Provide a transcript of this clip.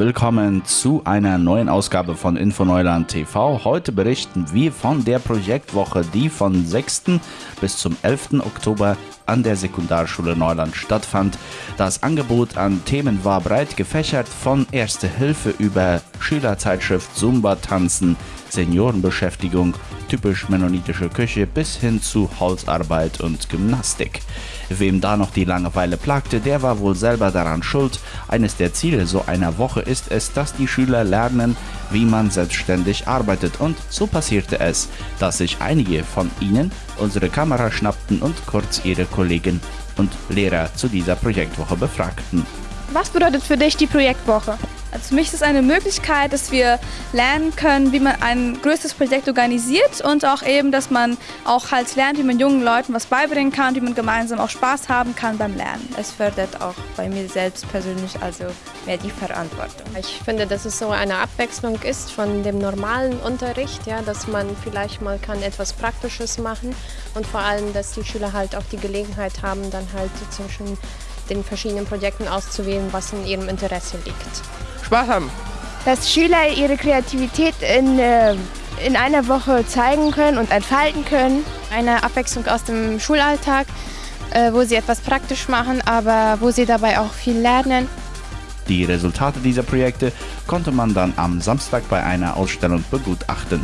willkommen zu einer neuen Ausgabe von Infoneuland TV. Heute berichten wir von der Projektwoche, die von 6. bis zum 11. Oktober an der Sekundarschule Neuland stattfand. Das Angebot an Themen war breit gefächert von Erste Hilfe über Schülerzeitschrift Zumba tanzen, Seniorenbeschäftigung, typisch mennonitische Küche bis hin zu Holzarbeit und Gymnastik. Wem da noch die Langeweile plagte, der war wohl selber daran schuld. Eines der Ziele so einer Woche ist es, dass die Schüler lernen, wie man selbstständig arbeitet. Und so passierte es, dass sich einige von ihnen unsere Kamera schnappten und kurz ihre Kollegen und Lehrer zu dieser Projektwoche befragten. Was bedeutet für dich die Projektwoche? Also für mich ist es eine Möglichkeit, dass wir lernen können, wie man ein größeres Projekt organisiert und auch eben, dass man auch halt lernt, wie man jungen Leuten was beibringen kann, wie man gemeinsam auch Spaß haben kann beim Lernen. Es fördert auch bei mir selbst persönlich also mehr die Verantwortung. Ich finde, dass es so eine Abwechslung ist von dem normalen Unterricht, ja, dass man vielleicht mal kann etwas Praktisches machen und vor allem, dass die Schüler halt auch die Gelegenheit haben, dann halt zwischen den verschiedenen Projekten auszuwählen, was in ihrem Interesse liegt. Spaß haben. Dass Schüler ihre Kreativität in, äh, in einer Woche zeigen können und entfalten können. Eine Abwechslung aus dem Schulalltag, äh, wo sie etwas praktisch machen, aber wo sie dabei auch viel lernen. Die Resultate dieser Projekte konnte man dann am Samstag bei einer Ausstellung begutachten.